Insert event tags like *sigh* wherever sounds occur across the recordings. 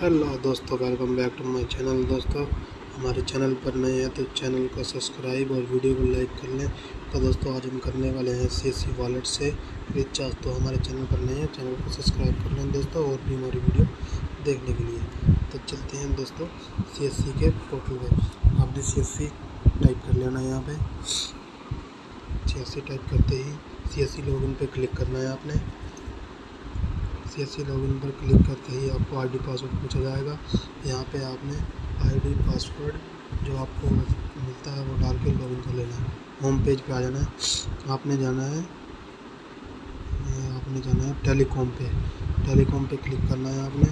Hello दोस्तों welcome back to my channel दोस्तों। हमारे चैनल पर नए हैं तो चैनल को सब्सक्राइब और वीडियो को लाइक कर लें। तो दोस्तों, आज हम करने वाले हैं सी सी वॉलेट से रिचार्ज तो हमारे चैनल पर नए हैं चैनल को सब्सक्राइब कर लें दोस्तों और भी हमारी वीडियो देखने के लिए। तो चलते हैं दोस्तों सी एस सी के पोर्टल पर। आपने सी एस सी टाइप कर लेना है यहाँ पर सी एस सी टाइप करते ही सी एस सी लॉगिन पर क्लिक करना है आपने। सी एस लॉगिन पर क्लिक करते ही आपको आईडी पासवर्ड पूछा जाएगा। यहाँ पे आपने आईडी पासवर्ड जो आपको मिलता है वो डाल के लॉगिन कर लेना है। होम पेज पे आ जाना है। आपने जाना है, आपने जाना है टेलीकॉम पे। टेलीकॉम पे क्लिक करना है आपने।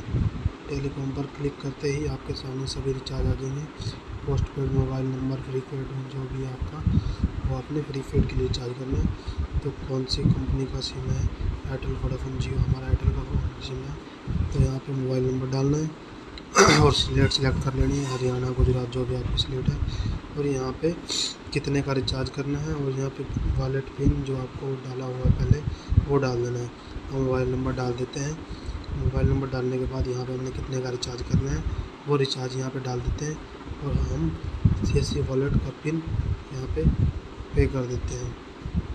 टेलीकॉम पर क्लिक करते ही आपके सामने सभी रिचार्ज आ जाएँगे। Postpaid mobile number, prepaid जो भी आपका, वो आपने फ्री पेड के लिए रिचार्ज करना है। तो कौन सी कंपनी का सिम है? एयरटेल, वोडाफोन, जियो, हमारा एयरटेल का सिम है। तो यहाँ पे मोबाइल नंबर डालना है *clears throat* और स्लेट सेलेक्ट कर लेनी है। हरियाणा, गुजरात, जो भी आपकी स्लेट है। और यहाँ पे कितने का रिचार्ज करना है और यहाँ पे वॉलेट पिन जो आपको डाला हुआ है पहले, वो डाल देना है। हम मोबाइल नंबर डाल देते हैं। मोबाइल नंबर डालने के बाद यहाँ पे हमने कितने का रिचार्ज करना है, वो रिचार्ज यहाँ पे डाल देते हैं और हम सी एस सी वॉलेट का पिन यहाँ पे पे कर देते हैं।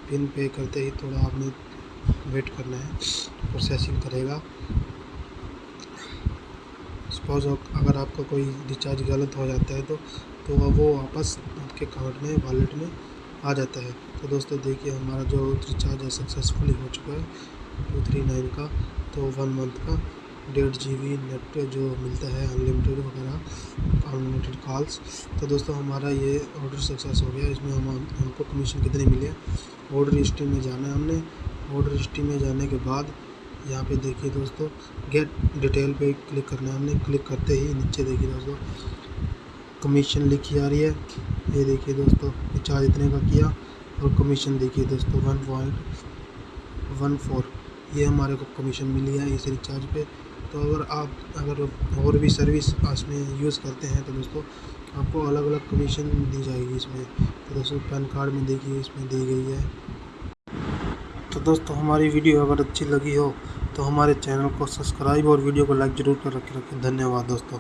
पिन पे करते ही थोड़ा आपने वेट करना है प्रोसेसिंग करेगा। सपोज़ अगर आपका कोई रिचार्ज गलत हो जाता है तो तो वो वापस आपके अकाउंट में वॉलेट में आ जाता है। तो दोस्तों देखिए हमारा जो रिचार्ज है सक्सेसफुली हो चुका है। टू थ्री नाइन का तो वन मंथ का, डेढ़ जी बी नेट जो मिलता है अनलिमिटेड वगैरह अनलिमिटेड कॉल्स तो दोस्तों, हमारा ये ऑर्डर सक्सेस हो गया। इसमें हम, हमको कमीशन कितने मिले ऑर्डर हिस्ट्री में जाना है हमने। ऑर्डर हिस्ट्री में जाने के बाद, यहाँ पे देखिए दोस्तों गेट डिटेल पे क्लिक करना है हमने। क्लिक करते ही नीचे देखिए दोस्तों कमीशन लिखी आ रही है। ये देखिए दोस्तों रिचार्ज इतने का किया। और कमीशन देखिए दोस्तों वन पॉइंट वन फोर ये हमारे को कमीशन मिली है इस रिचार्ज पे। तो अगर आप, अगर और भी सर्विस इसमें यूज़ करते हैं तो दोस्तों, आपको अलग अलग कमीशन दी जाएगी इसमें। तो दोस्तों, पैन कार्ड में देखिए, इसमें दी गई है। तो दोस्तों, हमारी वीडियो अगर अच्छी लगी हो तो हमारे चैनल को सब्सक्राइब और वीडियो को लाइक ज़रूर कर रखें। धन्यवाद दोस्तों।